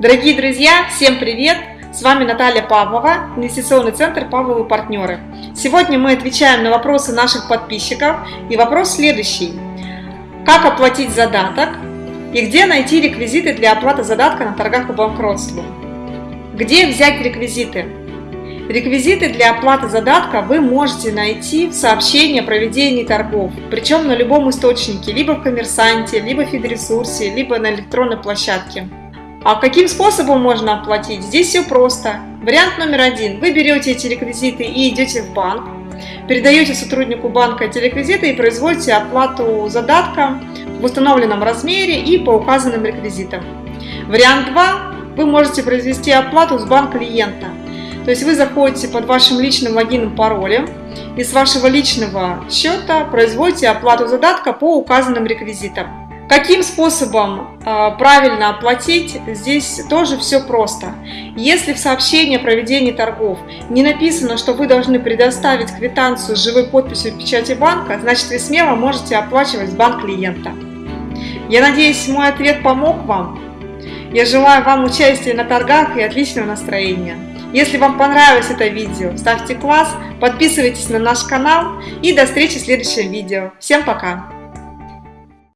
Дорогие друзья, всем привет! С вами Наталья Павлова, инвестиционный центр Павловы партнеры. Сегодня мы отвечаем на вопросы наших подписчиков. И вопрос следующий. Как оплатить задаток и где найти реквизиты для оплаты задатка на торгах по банкротству? Где взять реквизиты? Реквизиты для оплаты задатка вы можете найти в сообщении о проведении торгов, причем на любом источнике, либо в коммерсанте, либо в фидресурсе, либо на электронной площадке. А каким способом можно оплатить? Здесь все просто. Вариант номер один. Вы берете эти реквизиты и идете в банк, передаете сотруднику банка эти реквизиты и производите оплату задатка в установленном размере и по указанным реквизитам. Вариант 2. Вы можете произвести оплату с банк клиента. То есть вы заходите под вашим личным логином паролем и с вашего личного счета производите оплату задатка по указанным реквизитам. Каким способом э, правильно оплатить, здесь тоже все просто. Если в сообщении о проведении торгов не написано, что вы должны предоставить квитанцию с живой подписью печати банка, значит вы смело можете оплачивать банк клиента. Я надеюсь, мой ответ помог вам. Я желаю вам участия на торгах и отличного настроения. Если вам понравилось это видео, ставьте класс, подписывайтесь на наш канал и до встречи в следующем видео. Всем пока!